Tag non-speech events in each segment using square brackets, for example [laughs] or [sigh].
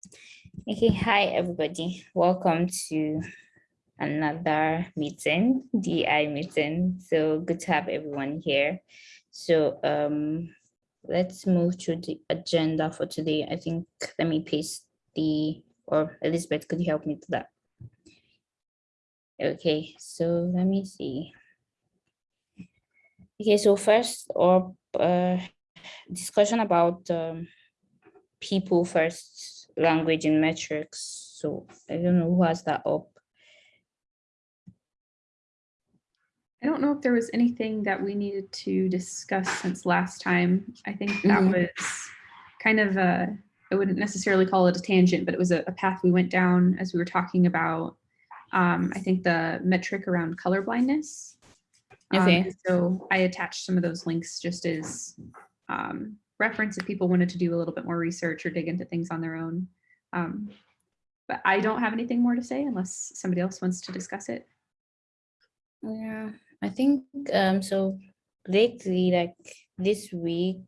Okay, hi everybody. Welcome to another meeting, DI meeting. So good to have everyone here. So um, let's move to the agenda for today. I think let me paste the, or Elizabeth, could you help me to that? Okay, so let me see. Okay, so first or uh, discussion about um, people first language and metrics. So I don't know who has that up. I don't know if there was anything that we needed to discuss since last time. I think that Mhm. was kind of a, I wouldn't necessarily call it a tangent, but it was a, a path we went down as we were talking about, um, I think the metric around color blindness. Um, Okay. and So I attached some of those links just as um, reference if people wanted to do a little bit more research or dig into things on their own. Um, But I don't have anything more to say unless somebody else wants to discuss it. Yeah, I think um so lately, like this week,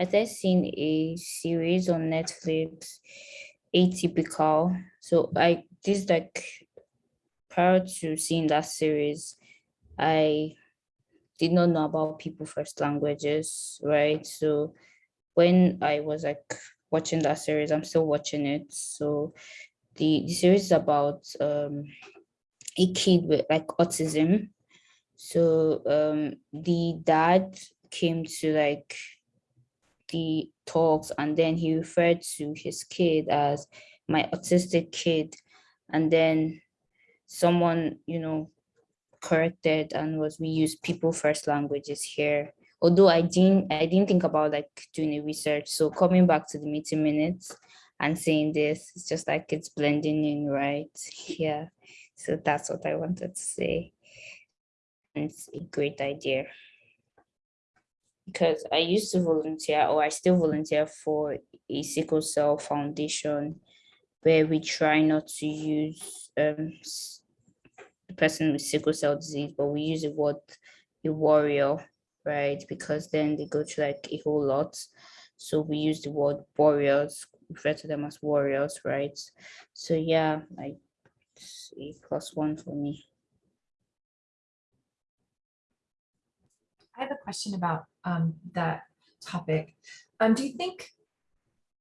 I started seen a series on Netflix, Atypical. So I this like prior to seeing that series, I did not know about people first languages, right? So when I was like watching that series, I'm still watching it. So the, the series is about um a kid with like autism. So um the dad came to like the talks and then he referred to his kid as my autistic kid. And then someone, you know, corrected and was we use people first languages here. Although I didn't I didn't think about like doing a research. So coming back to the meeting minutes and saying this, it's just like it's blending in, right? [laughs] Yeah. So that's what I wanted to say. And it's a great idea. Because I used to volunteer or I still volunteer for a sickle cell foundation where we try not to use um, the person with sickle cell disease, but we use the word a warrior, right? Because then they go to like a whole lot. So we use the word warriors, refer to them as warriors, right? So yeah, it's a plus one for me. I have a question about um, that topic. Um, do you think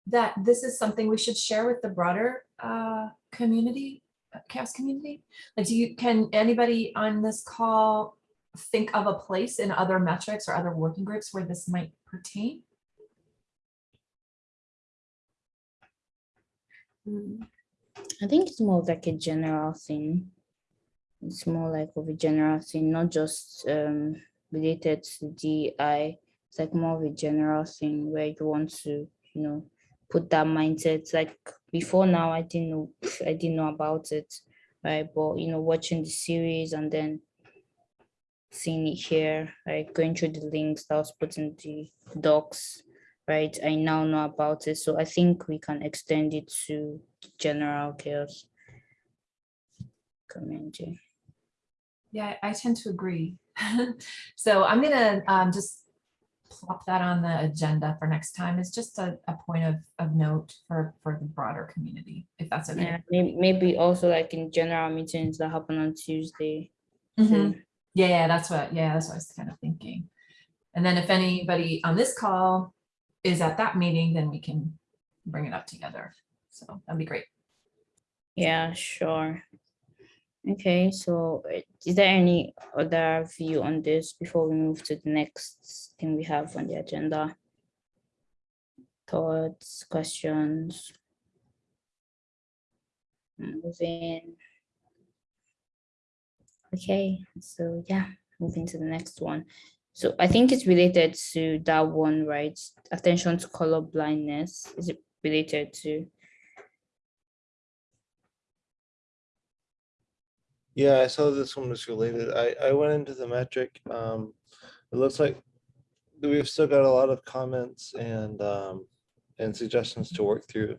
that this is something we should share with the broader uh, community, uh, CHAOSS community? Like, do you, can anybody on this call think of a place in other metrics or other working groups where this might pertain? I think it's more like a general thing. It's more like of a general thing, not just um related to DI. It's like more of a general thing where you want to, you know, put that mindset. Like before now, I didn't know, I didn't know about it, right? But you know, watching the series and then seeing it here, like going through the links that was put in the docs, right? I now know about it, so I think we can extend it to general CHAOSS community. Yeah, I tend to agree. [laughs] So I'm gonna um, just plop that on the agenda for next time. It's just a, a point of, of note for, for the broader community, if that's okay. Yeah, maybe, maybe also like in general meetings that happen on Tuesday. Mhm. too. Yeah, yeah, that's what, yeah, that's what I was kind of thinking. And then if anybody on this call is at that meeting, then we can bring it up together. So that'd be great. Yeah, sure. Okay, so uh, is there any other view on this before we move to the next thing we have on the agenda? Thoughts, questions? Moving. Okay, so yeah, moving to the next one. So I think it's related to that one, right? Attention to color blindness. Is it related to? Yeah, I saw this one was related. I, I went into the metric. Um, it looks like we've still got a lot of comments and, um, and suggestions to work through.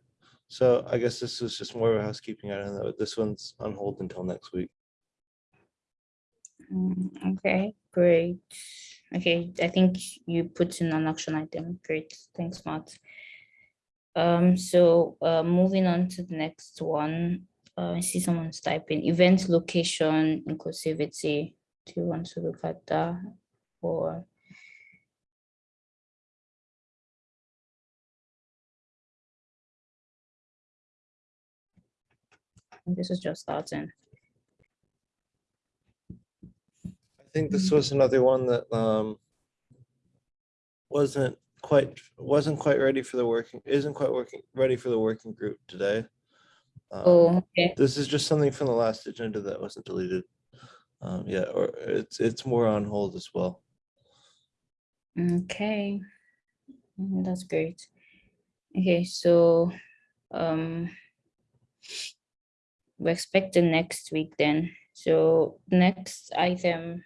So I guess this is just more of a housekeeping item. This one's on hold until next week. Mm, Okay, great. Okay, I think you put in an action item. Great, thanks, Matt. Um, so uh, moving on to the next one, uh, I see someone's typing event location inclusivity. Do you want to look at that or? This is just starting. I think this was another one that um wasn't quite, wasn't quite ready for the working, isn't quite working, ready for the working group today. Um, Oh, okay. This is just something from the last agenda that wasn't deleted. Um, yeah, or it's, it's more on hold as well. Okay, Mm, that's great. Okay, so um we expect the next week then. So next item,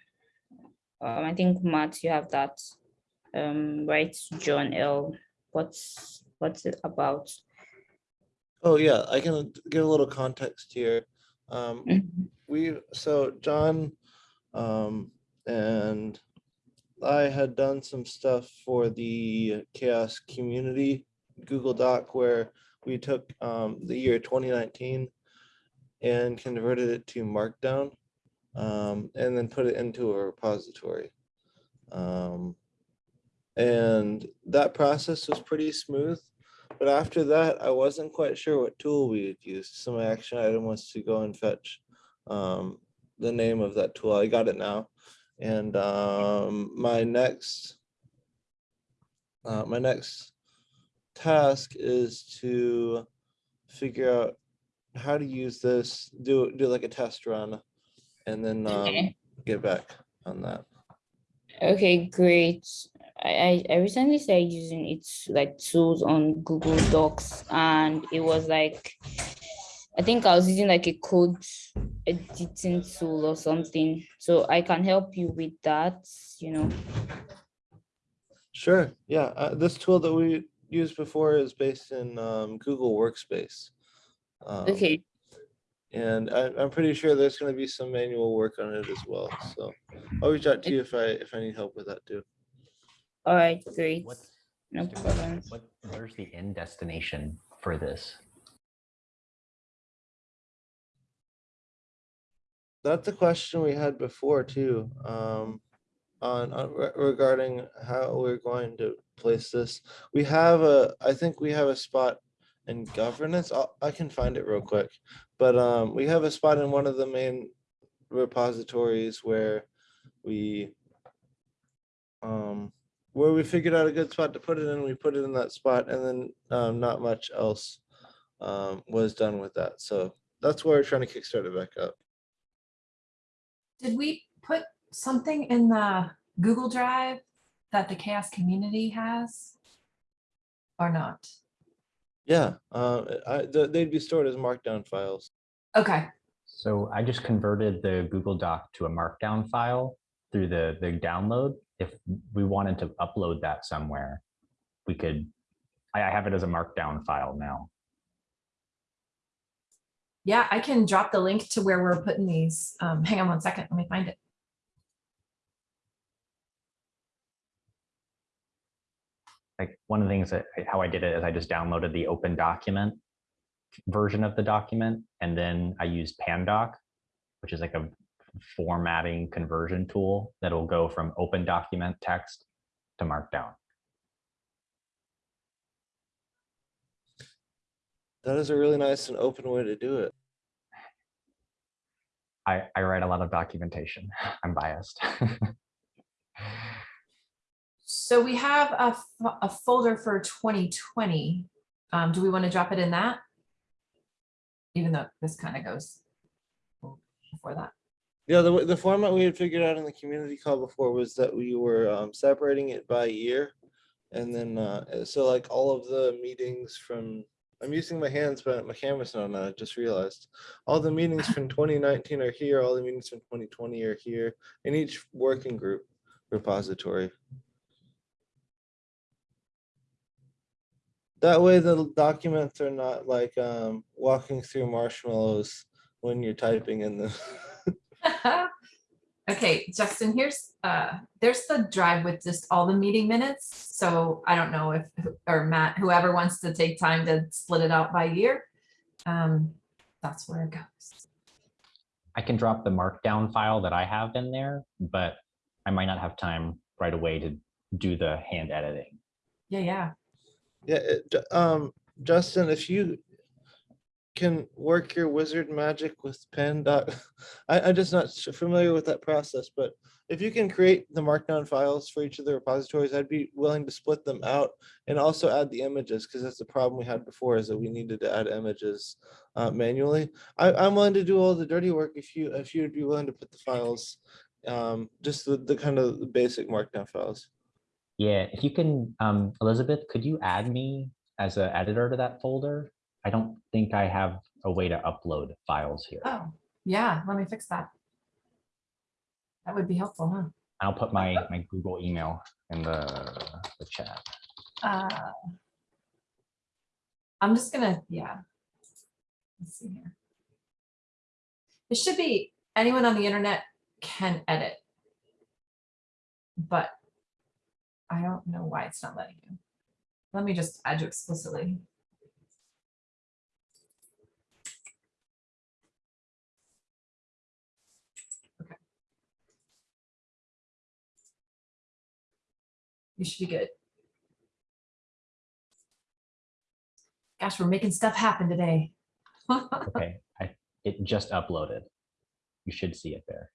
um, I think Matt, you have that. Um, right, John L. What's what's it about? Oh, yeah, I can give a little context here. Um, Mhm. we, so John, um, and I had done some stuff for the CHAOSS community Google Doc where we took, um, the year twenty nineteen and converted it to Markdown, um, and then put it into a repository. Um, and that process was pretty smooth. But after that, I wasn't quite sure what tool we would use. So my action item was to go and fetch um, the name of that tool. I got it now. And um, my next, uh, my next task is to figure out how to use this, do, do like a test run, and then um, Okay. get back on that. Okay, great. I, I I recently started using it like tools on Google Docs and it was like, I think I was using like a code editing tool or something. So I can help you with that, you know. Sure, yeah, uh, this tool that we used before is based in um, Google Workspace. Um, Okay, And I, I'm pretty sure there's gonna be some manual work on it as well, so I'll reach out to you if I, if I need help with that too. all right, great. What's, No Mr. Problem. what, where's the end destination for this? That's a question we had before too, um, on, on re- regarding how we're going to place this. We have a, I think we have a spot in governance. I'll, I can find it real quick. But, um, we have a spot in one of the main repositories where we, um, where we figured out a good spot to put it in, we put it in that spot and then, um, not much else, um, was done with that. So that's why we're trying to kickstart it back up. Did we put something in the Google Drive that the CHAOSS community has? Or not? Yeah, uh, I, th- they'd be stored as markdown files. Okay, So I just converted the Google Doc to a markdown file through the, the download. If we wanted to upload that somewhere, we could, I, I have it as a markdown file now. yeah, I can drop the link to where we're putting these. Um, hang on one second, let me find it. Like one of the things that, how I did it is I just downloaded the open document version of the document, and then I used Pandoc, which is like a formatting conversion tool that'll go from open document text to markdown. That is a really nice and open way to do it. I, I write a lot of documentation. [laughs] I'm biased. [laughs] So we have a, a folder for 2020. Um, do we want to drop it in that? Even though this kind of goes before that. Yeah, the, the format we had figured out in the community call before was that we were um, separating it by year. And then, uh, so like all of the meetings from, I'm using my hands, but my camera's not on, I just realized. All the meetings from twenty nineteen are here, all the meetings from twenty twenty are here, in each working group repository. That way the documents are not like um, walking through marshmallows when you're typing in them. [laughs] Okay, Justin, here's, uh, there's the drive with just all the meeting minutes. So I don't know if, or Matt, whoever wants to take time to split it out by year. Um, that's where it goes. I can drop the markdown file that I have in there, but I might not have time right away to do the hand editing. Yeah, yeah. Yeah, um, Justin, if you can work your wizard magic with Pandoc, [laughs] I, I'm just not familiar with that process, but if you can create the markdown files for each of the repositories, I'd be willing to split them out and also add the images, because that's the problem we had before is that we needed to add images uh, manually. I, I'm willing to do all the dirty work if you, if you'd be willing to put the files, um, just the, the kind of the basic markdown files. Yeah, if you can, um, Elizabeth, could you add me as an editor to that folder? I don't think I have a way to upload files here. Oh, yeah, let me fix that. That would be helpful, huh? I'll put my, my Google email in the, the chat. Uh, I'm just gonna, yeah. Let's see here. It should be, anyone on the internet can edit. But I don't know why it's not letting you. Let me just add you explicitly. Okay. You should be good. Gosh, we're making stuff happen today. [laughs] Okay, I, it just uploaded. You should see it there.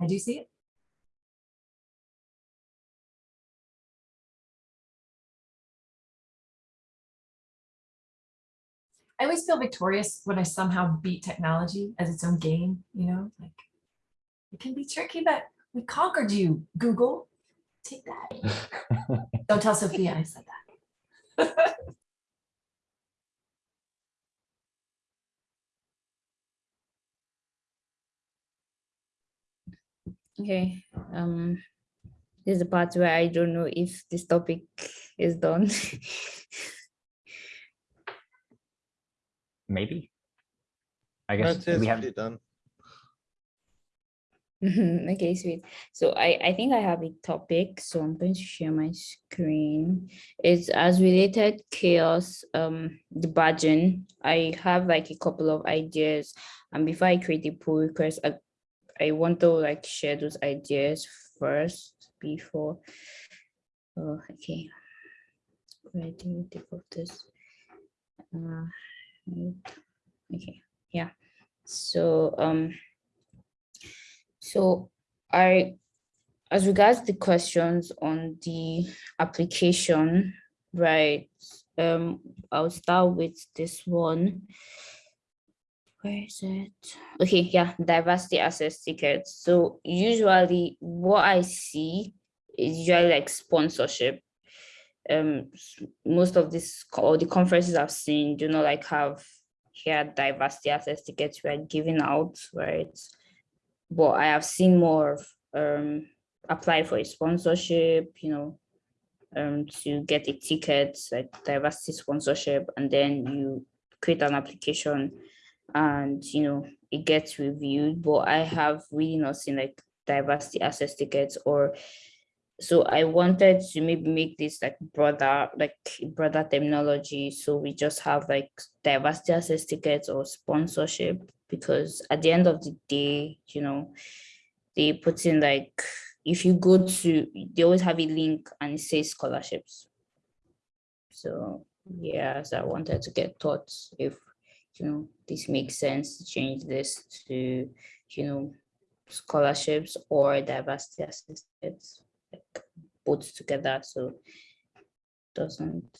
I do see it. I always feel victorious when I somehow beat technology as its own game, you know, like it can be tricky, but we conquered you, Google. Take that. [laughs] Don't tell Sophia I said that. [laughs] Okay, um, this is the part where I don't know if this topic is done. [laughs] Maybe. I guess say we have, pretty done. [laughs] Okay, sweet. So I, I think I have a topic, so I'm going to share my screen. It's as related CHAOSS, um, the badging. I have like a couple of ideas, and before I create a pull request, I, I want to like share those ideas first before. Oh, okay. Where do you take of this? Uh. Okay, yeah. So, um, so I, as regards the questions on the application, right? Um, I'll start with this one. Where is it? Okay, yeah, diversity access tickets. So usually what I see is usually like sponsorship. Um, most of this or the conferences I've seen do not like have here diversity access tickets we are giving out, right? but I have seen more of um apply for a sponsorship, you know, um to get a ticket, like diversity sponsorship, and then you create an application and you know it gets reviewed. But I have really not seen like diversity access tickets or so I wanted to maybe make this like broader, like broader terminology. So we just have like diversity access tickets or sponsorship because at the end of the day, you know, they put in like if you go to they always have a link and it says scholarships. So yeah, so I wanted to get thoughts if you know this makes sense to change this to you know scholarships or diversity assistance like both together so doesn't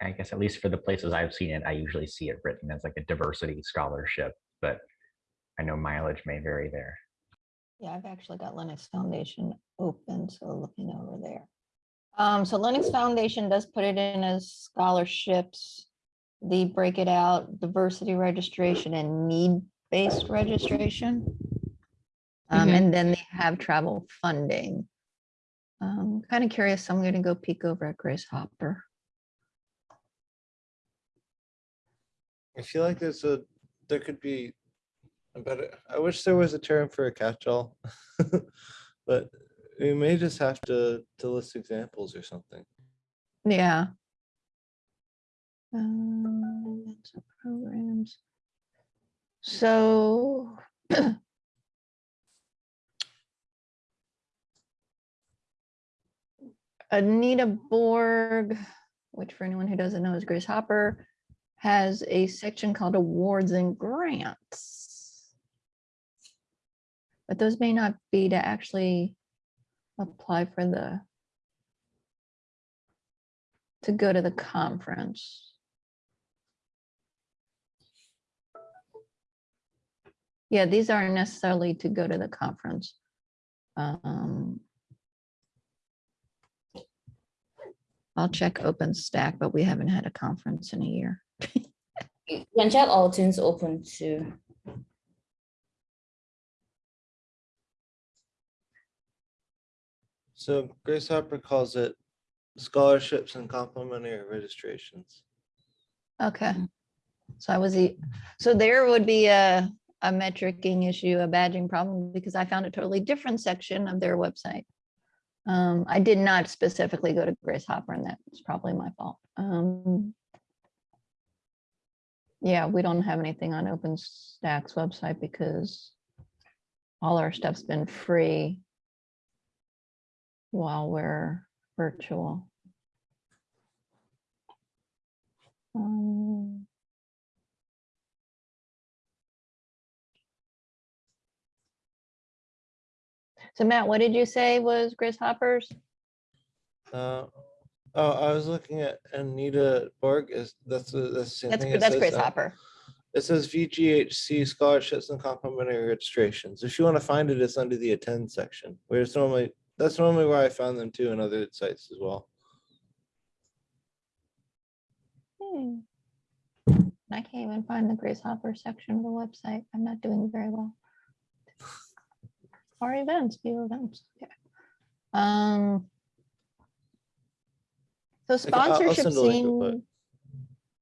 I guess at least for the places I've seen it, I usually see it written as like a diversity scholarship, but I know mileage may vary there. Yeah, I've actually got Linux Foundation open, so looking over there. Um, so Linux Foundation does put it in as scholarships. They break it out, diversity registration and need-based registration. Um, Mhm. and then they have travel funding. Um, kind of curious, so I'm gonna go peek over at Grace Hopper. I feel like there's a, there could be a better, I wish there was a term for a catch-all. [laughs] But we may just have to, to list examples or something. Yeah. Um, programs. So. [clears throat] Anita Borg, which for anyone who doesn't know is Grace Hopper, has a section called awards and grants. But those may not be to actually apply for the to go to the conference. Yeah, these aren't necessarily to go to the conference. Um, I'll check OpenStack, but we haven't had a conference in a year. You can check All Things Open too. So Grace Hopper calls it scholarships and complimentary registrations. Okay. So I was, e- so there would be a, a metricing issue, a badging problem, because I found a totally different section of their website. Um, I did not specifically go to Grace Hopper and that was probably my fault. Um. Yeah, we don't have anything on OpenStack's website because all our stuff's been free while we're virtual. Um, So Matt, what did you say was Grace Hoppers? Uh, oh, I was looking at Anita Borg is, that's, the- that's. the same That's, thing. It that's says, uh, Hopper. It says VGHC scholarships and complimentary registrations. If you want to find it, it's under the attend section, where it's normally, that's normally where I found them too in other sites as well. Hmm. I can't even find the Grace Hopper section of the website. I'm not doing very well. Our events, view events. okay. Um. So I can- I'll- I'll sponsorship send a link real quick. seems.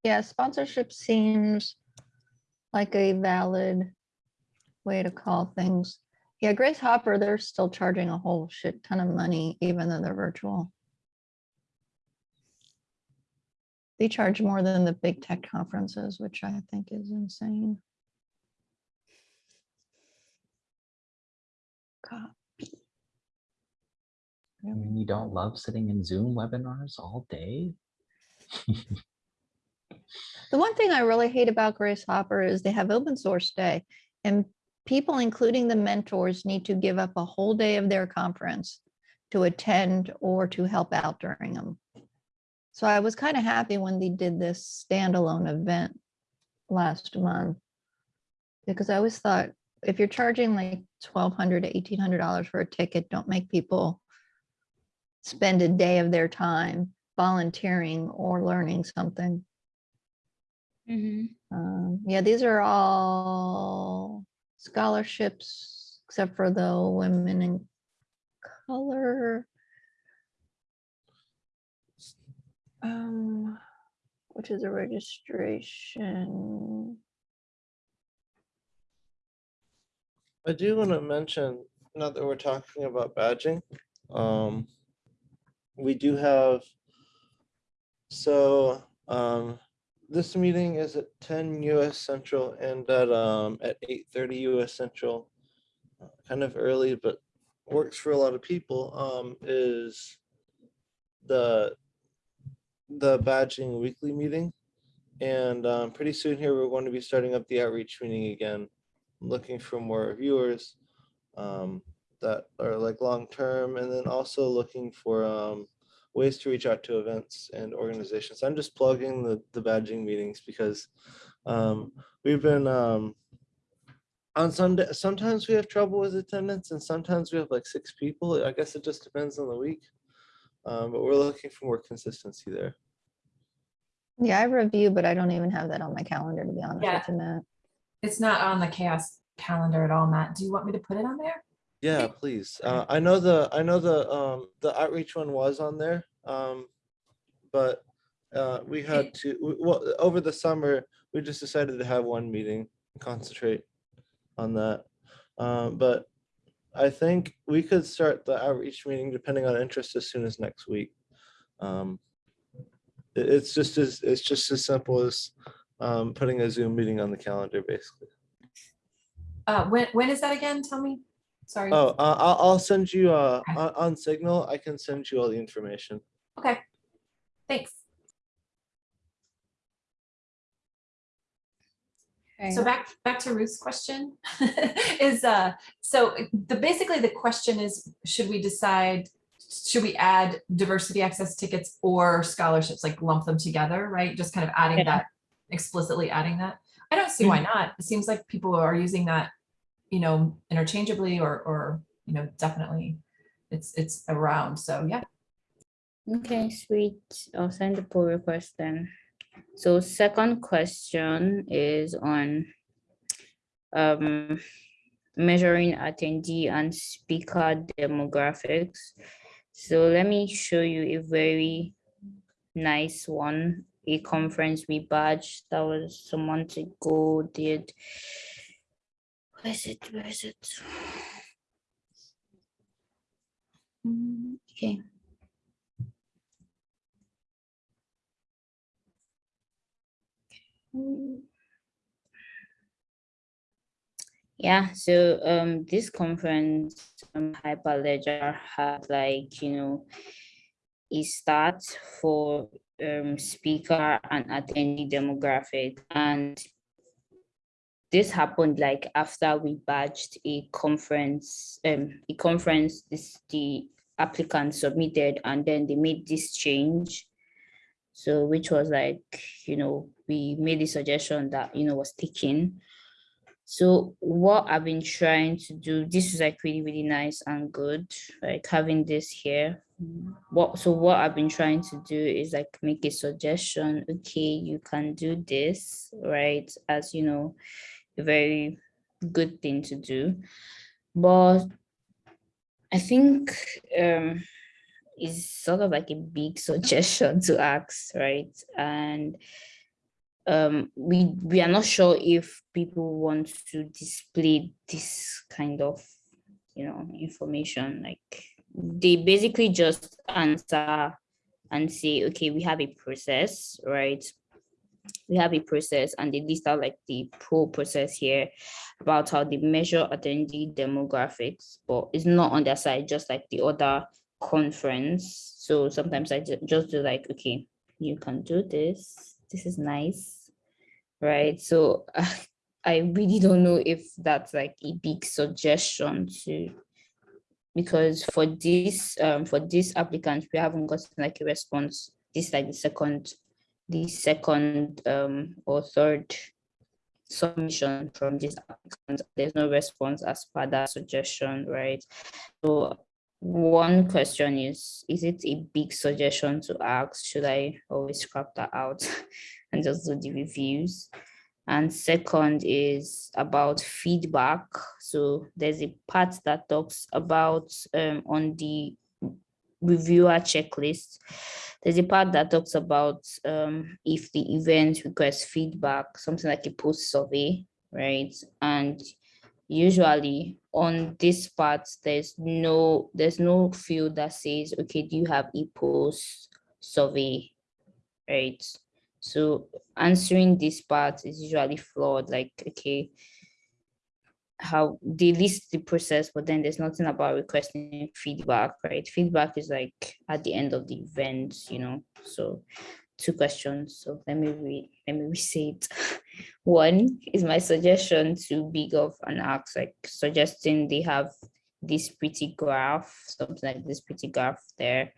Yeah, sponsorship seems like a valid way to call things. Yeah, Grace Hopper, they're still charging a whole shit ton of money, even though they're virtual. They charge more than the big tech conferences, which I think is insane. God. I mean, you don't love sitting in Zoom webinars all day? [laughs] The one thing I really hate about Grace Hopper is they have open source day and people, including the mentors, need to give up a whole day of their conference to attend or to help out during them. So I was kind of happy when they did this standalone event last month. Because I always thought, if you're charging like twelve hundred to eighteen hundred dollars for a ticket, don't make people spend a day of their time volunteering or learning something. Mhm. Um, yeah, these are all scholarships, except for the women in color. Um, which is a registration. I do want to mention, now that we're talking about badging, um, we do have, so, um, this meeting is at ten US Central and at, um, at eight thirty US Central. uh, Kind of early, but works for a lot of people, um, is the, the badging weekly meeting. And, um, pretty soon here, we're going to be starting up the outreach meeting again looking for more viewers um, that are like long-term and then also looking for um, ways to reach out to events and organizations. I'm just plugging the, the badging meetings because um, we've been um, on Sunday, sometimes we have trouble with attendance and sometimes we have like six people. I guess it just depends on the week. Um, but we're looking for more consistency there. Yeah, I review, but I don't even have that on my calendar, to be honest Yeah. with you, Matt. It's not on the CHAOSS calendar at all, Matt. Do you want me to put it on there? Yeah, please. Uh, I know the, I know the, um, the outreach one was on there. Um, but, uh, we had to, well, over the summer, we just decided to have one meeting, and concentrate on that. Um, but I think we could start the outreach meeting depending on interest as soon as next week. Um, it- it's just as, it's just as simple as, um, putting a Zoom meeting on the calendar, basically. Uh, when, when is that again? Tell me. Sorry. Oh, uh, I'll, I'll send you, uh, on, on Signal, I can send you all the information. Okay. Thanks. So back, back to Ruth's question [laughs] is, uh, so the, basically the question is, should we decide, should we add diversity access tickets or scholarships, like lump them together, right? Just kind of adding Yeah. that, explicitly adding that. I don't see why not. It seems like people are using that, you know, interchangeably or, or, you know, definitely it's, it's around. So yeah. Okay, sweet. I'll send the pull request then. So second question is on um measuring attendee and speaker demographics. So let me show you a very nice one, a conference we badged that was some months ago did. Where is it? Where is it? Mm, Okay. Yeah, so um this conference um Hyperledger had like, you know, a start for um speaker and attendee demographic and this happened like after we badged a conference, um a conference this the applicant submitted and then they made this change. So which was like, you know, we made the suggestion that, you know, was taken. So what I've been trying to do, this is like really, really nice and good, like having this here. What, so what I've been trying to do is like make a suggestion, okay, you can do this, right? As you know, a very good thing to do. But I think um is sort of like a big [laughs] suggestion to ask, right? And um, we we are not sure if people want to display this kind of, you know, information. Like they basically just answer and say, okay, we have a process, right? We have a process and they list out like the pro process here about how they measure attendee demographics, but it's not on their side, just like the other conference. So sometimes I just do like, okay, you can do this. This is nice, right? So [laughs] I really don't know if that's like a big suggestion to, because for this um for this applicant we haven't gotten like a response. This like the second, the second um or third submission from this. There's no response as per that suggestion, right? So one question is, is it a big suggestion to ask? Should I always scrap that out [laughs] and just do the reviews? And second is about feedback. So there's a part that talks about um, on the reviewer checklist. There's a part that talks about um, if the event requests feedback, something like a post survey, right? And usually on this part, there's no there's no field that says, okay, do you have a post survey, right? So answering this part is usually flawed, like, okay, how they list the process, but then there's nothing about requesting feedback, right? Feedback is like at the end of the event, you know, so two questions. So let me read, let me re-say it. [laughs] One is my suggestion to big of an ask, like suggesting they have this pretty graph, something like this pretty graph there.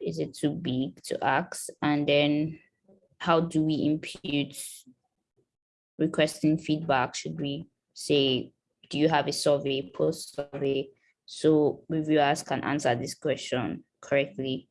Is it too big to ask? And then how do we impute requesting feedback? Should we say, do you have a survey, post survey? So reviewers can answer this question correctly.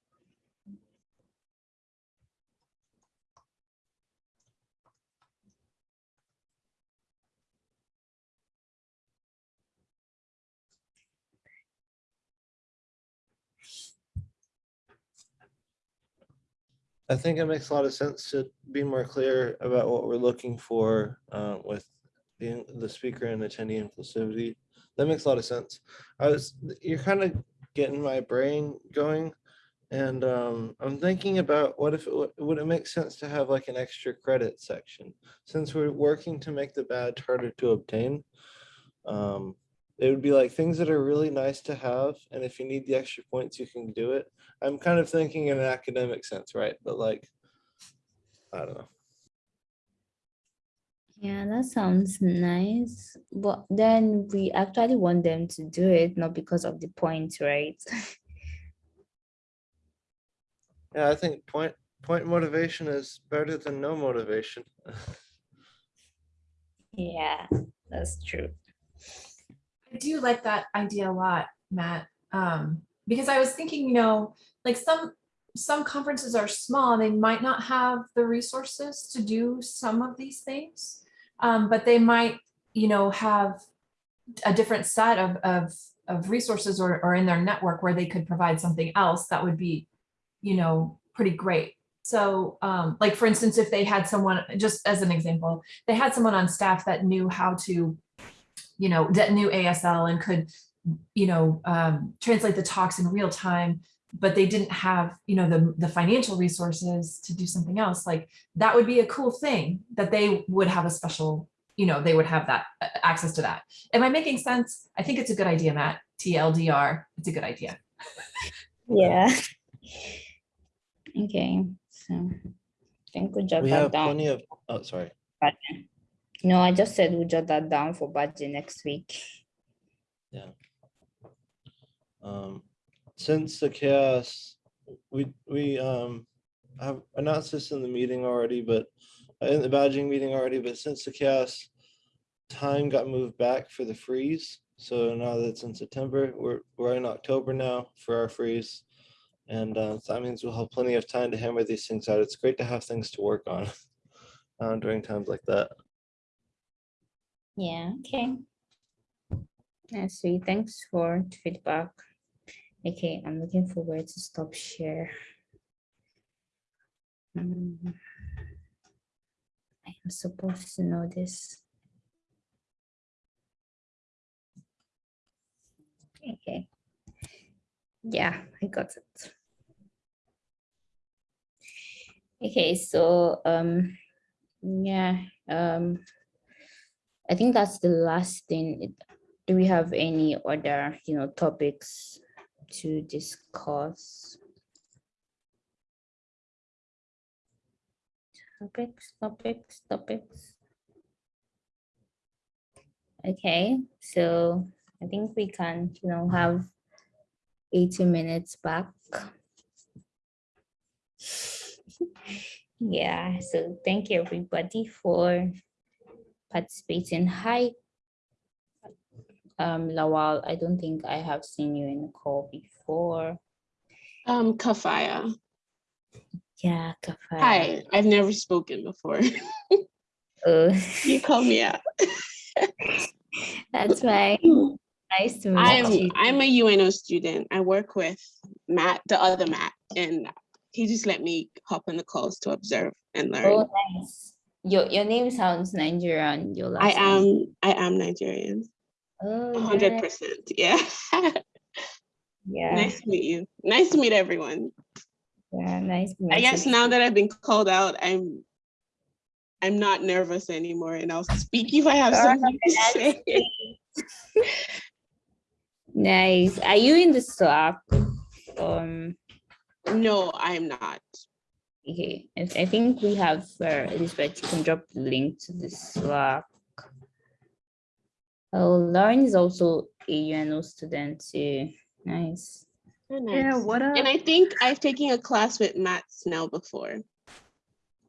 I think it makes a lot of sense to be more clear about what we're looking for uh, with the, the speaker and attendee inclusivity. That makes a lot of sense. I was, you're kind of getting my brain going. And um, I'm thinking about what if, it would it make sense to have like an extra credit section? Since we're working to make the badge harder to obtain. um, It would be like things that are really nice to have. And if you need the extra points, you can do it. I'm kind of thinking in an academic sense, right? But like, I don't know. Yeah, that sounds nice. But then we actually want them to do it, not because of the point, right? [laughs] Yeah, I think point, point motivation is better than no motivation. [laughs] Yeah, that's true. I do like that idea a lot, Matt. Um, because I was thinking, you know, like some, some conferences are small, they might not have the resources to do some of these things. Um, but they might, you know, have a different set of, of, of resources or, or in their network where they could provide something else that would be, you know, pretty great. So um, like, for instance, if they had someone, just as an example, they had someone on staff that knew how to, you know, that knew ASL and could, you know, um, translate the talks in real time, but they didn't have, you know, the, the financial resources to do something else, like that would be a cool thing that they would have a special, you know, they would have that uh, access to that. Am I making sense? I think it's a good idea, Matt. TLDR, it's a good idea. Yeah. [laughs] Okay, so I think we jot We that have down. plenty of, oh, sorry. budget. No, I just said we jot that down for budget next week. Yeah. Um, since the CHAOSS, we, we, um, have announced this in the meeting already, but uh, in the badging meeting already, but since the CHAOSS time got moved back for the freeze. So now that it's in September, we're, we're in October now for our freeze. And, uh, that means we'll have plenty of time to hammer these things out. It's great to have things to work on [laughs] uh, during times like that. Yeah, okay. Yeah, sweet. Thanks for feedback. Okay, I'm looking for where to stop share. Mm. I am supposed to know this. Okay. Yeah, I got it. Okay, so um, yeah, um, I think that's the last thing. Do we have any other, you know, topics to discuss? Topics, topics, topics. Okay, so I think we can, you know, have 80 minutes back. [laughs] Yeah, so thank you everybody for participating. Hi, um, Lawal, I don't think I have seen you in the call before. Um, Kafaya. Yeah, Kafaya. Hi, I've never spoken before. [laughs] Oh, you call me out. [laughs] that's right. Nice to meet I'm you. I'm a UNO student. I work with Matt, the other Matt, and he just let me hop on the calls to observe and learn. Oh, nice. Your your name sounds Nigerian. Your last I name. am I am Nigerian. Oh, hundred nice. percent. Yeah. [laughs] Yeah, nice to meet you. Nice to meet everyone. yeah, nice. to I guess you now that I've been called out, I'm I'm not nervous anymore and I'll speak if I have Oh, something to say. [laughs] Nice. Are you in the Slack? Um, No, I'm not. okay, I I think we have, uh, Elizabeth, you can drop the link to the Slack. Oh, Lauren is also a UNO student too. Nice. Oh, Yeah, what up? And I think I've taken a class with Matt Snell before.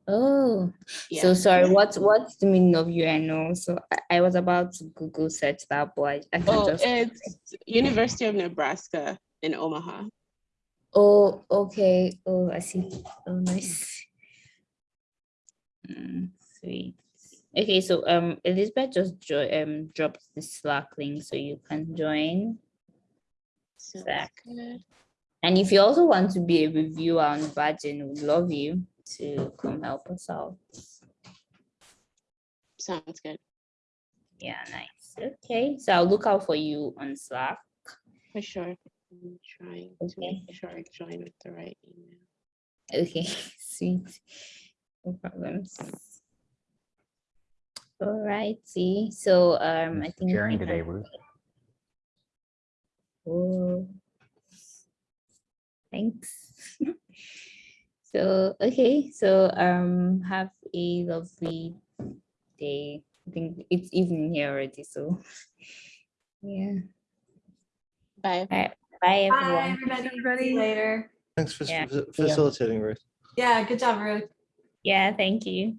Oh, Yeah. so sorry, what's, what's the meaning of UNO? So I, I was about to Google search that, but I, I can Oh, just. it's University of Nebraska in Omaha. Oh, okay. Oh, I see. Oh, nice. Mm, sweet. Okay, so um, Elizabeth just jo um dropped the Slack link so you can join. Good. And if you also want to be a reviewer on Virgin, we'd love you to come help us out. Sounds good. Yeah, nice. Okay, so I'll look out for you on Slack. For sure. I'm trying to Okay. make sure I join with the right email. Okay, [laughs] sweet. No problems. All see. so um, I Who's think. Sharing we today, can- Ruth. Oh. Thanks. [laughs] So, okay, so um, have a lovely day. I think it's evening here already, so. [laughs] Yeah, Bye. bye Bye, everyone. everybody. Everybody. later. Thanks for Yeah. facilitating, Ruth. Yeah, good job, Ruth. Yeah, thank you.